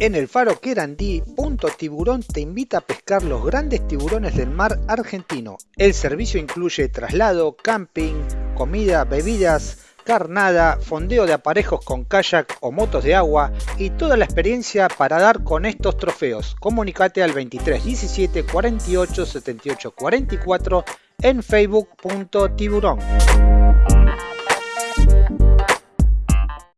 En el faro Querandí, Punto Tiburón te invita a pescar los grandes tiburones del mar argentino. El servicio incluye traslado, camping, comida, bebidas, carnada, fondeo de aparejos con kayak o motos de agua y toda la experiencia para dar con estos trofeos. Comunicate al 23 17 48 78 44 en facebook.tiburón.